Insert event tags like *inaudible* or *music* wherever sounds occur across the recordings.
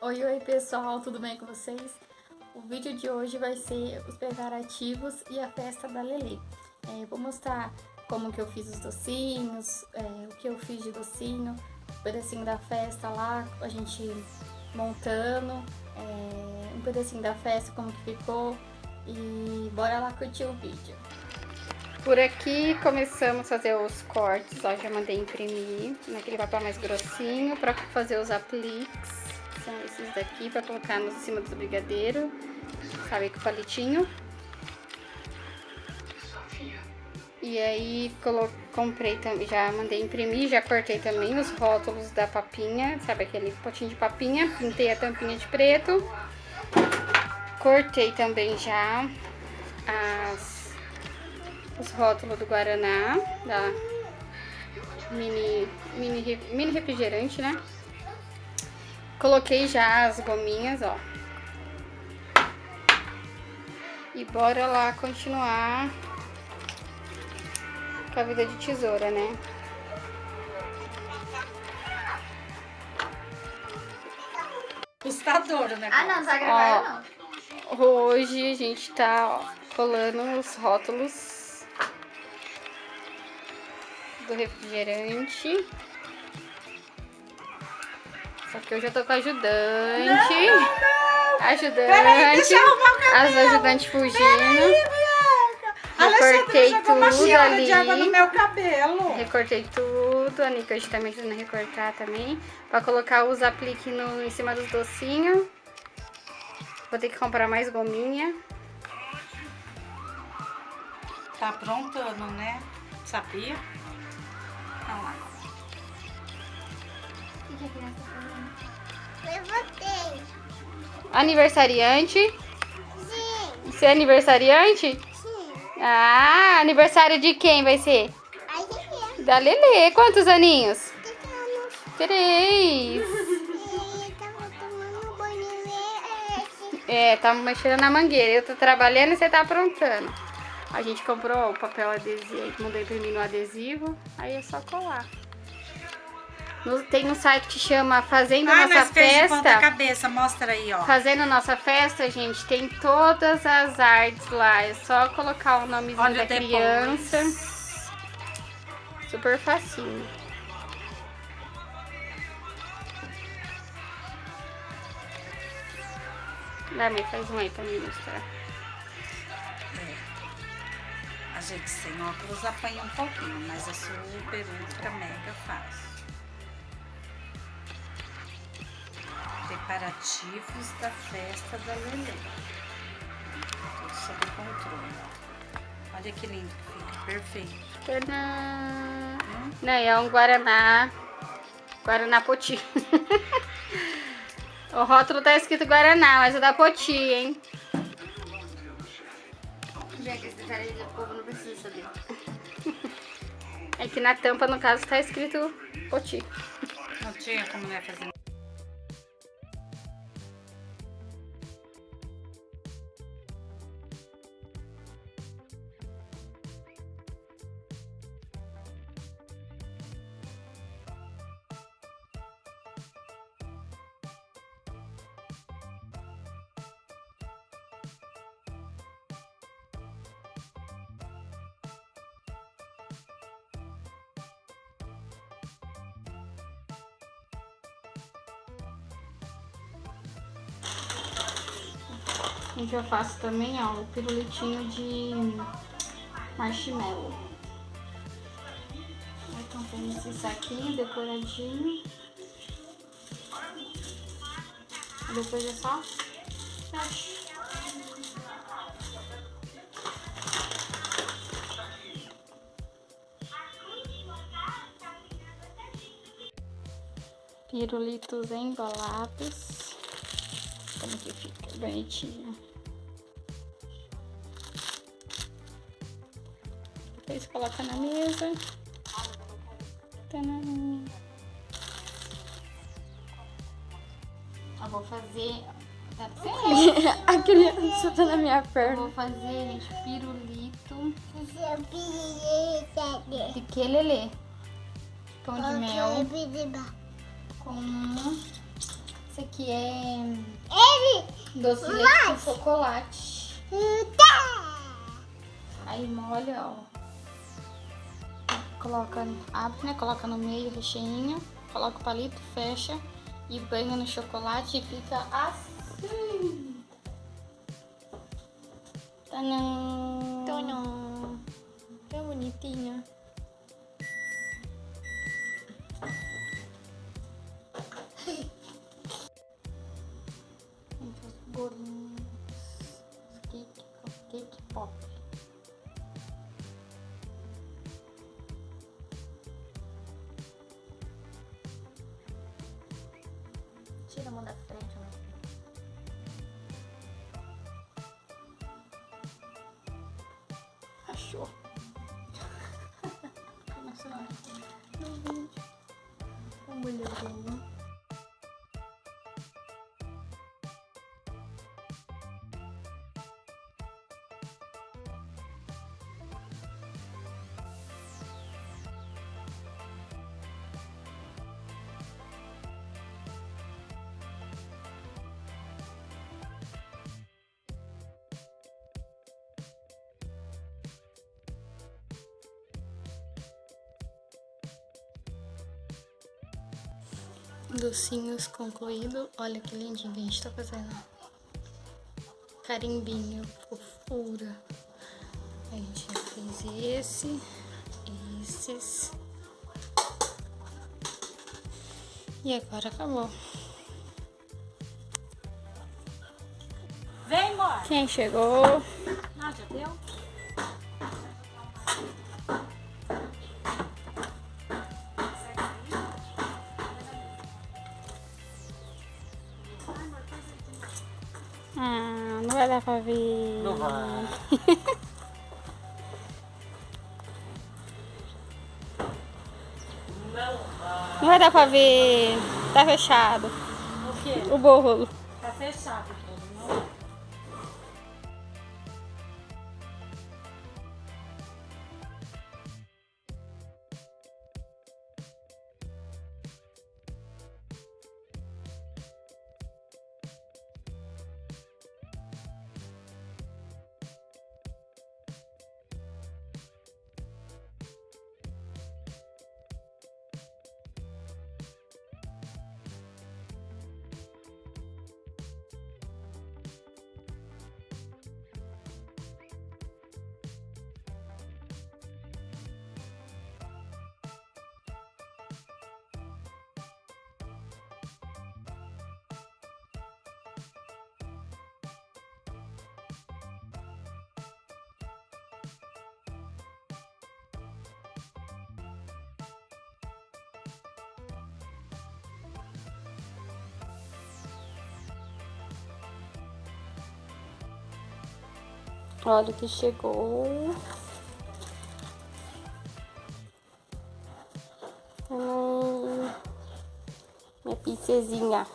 Oi, oi pessoal, tudo bem com vocês? O vídeo de hoje vai ser os preparativos e a festa da Lelê. É, vou mostrar como que eu fiz os docinhos, é, o que eu fiz de docinho, um pedacinho da festa lá, a gente montando, é, um pedacinho da festa, como que ficou e bora lá curtir o vídeo. Por aqui começamos a fazer os cortes, ó, já mandei imprimir naquele papel mais grossinho para fazer os apliques. São esses daqui para colocar no cima do brigadeiro, sabe, com palitinho. E aí comprei já mandei imprimir, já cortei também os rótulos da papinha, sabe aquele potinho de papinha, pintei a tampinha de preto. Cortei também já as, os rótulos do Guaraná, da mini, mini, mini refrigerante, né? Coloquei já as gominhas, ó. E bora lá continuar com a vida de tesoura, né? Assustador, né? Ah, não, tá gravando não. Hoje a gente tá ó, colando os rótulos do refrigerante. Que hoje eu tô com ajudante. Não, não. Ajudante. Peraí, as ajudantes fugindo. Recortei tudo ali. de água no meu cabelo. Recortei tudo. A Nica hoje tá me ajudando a recortar também. Pra colocar os apliques no, em cima dos docinhos. Vou ter que comprar mais gominha. Tá aprontando, né? Sabia? Vamos lá. O que a criança Aniversariante? Sim. Você é aniversariante? Sim. Ah, aniversário de quem vai ser? É. Da Lelê. Quantos aninhos? Três. É, tá mexendo na mangueira. Eu tô trabalhando e você tá aprontando. A gente comprou o papel adesivo, mandei imprimir no adesivo, aí é só colar. No, tem um site que chama Fazendo ah, Nossa Festa. cabeça, mostra aí, ó. Fazendo Nossa Festa, gente, tem todas as artes lá. É só colocar o nomezinho Olha da depois. criança. Super facinho. Vai, mãe, faz um aí pra mim mostrar. A gente sem óculos apanha um pouquinho, mas é super, ultra, mega fácil. Preparativos da festa da Lelê. Tudo sob controle, ó. Olha que lindo que fica, perfeito. Tadã! Não, é um Guaraná. Guaraná Poti. *laughs* o rótulo tá escrito Guaraná, mas é da Poti, hein? Gente, esse detalhe do povo não precisa saber. É que na tampa, no caso, tá escrito Poti. Não tinha como não ia fazer Gente, eu faço também, ó, o pirulitinho de marshmallow. Então tem esse saquinho decoradinho. Depois é só. Pirulitos embalados. Como que fica bonitinho. Depois coloca na mesa. Tadã. Eu vou fazer... Tá *laughs* A criança tá na minha Eu perna. vou fazer, gente, pirulito de que, Lelê? Pão de mel com esse aqui. que é Ele. doce de chocolate. Tá. Aí molha, ó. Coloca, abre, né? Coloca no meio o recheinho, coloca o palito, fecha e banha no chocolate e fica assim. Tadã! Tadã. Tão bonitinha. Tira a mão da frente, meu filho. Achou. *laughs* Nossa, no vídeo. A mulher dela. Docinhos concluído. Olha que lindinho que a gente tá fazendo. Carimbinho, fofura. A gente já fez esse, esses. E agora acabou. Vem, amor. Quem chegou? Já deu? Ah, não vai dar pra ver. Não vai. Não vai. Não vai dar pra ver. Tá fechado. O quê? O bolo. Tá fechado Olha que chegou. Hum, minha pizzezinha.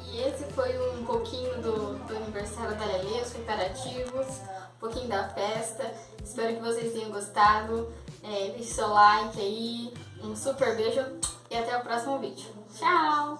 E esse foi um pouquinho do, do aniversário da Lelê, os preparativos, um pouquinho da festa. Espero que vocês tenham gostado. É, deixe seu like aí, um super beijo e até o próximo vídeo. Tchau!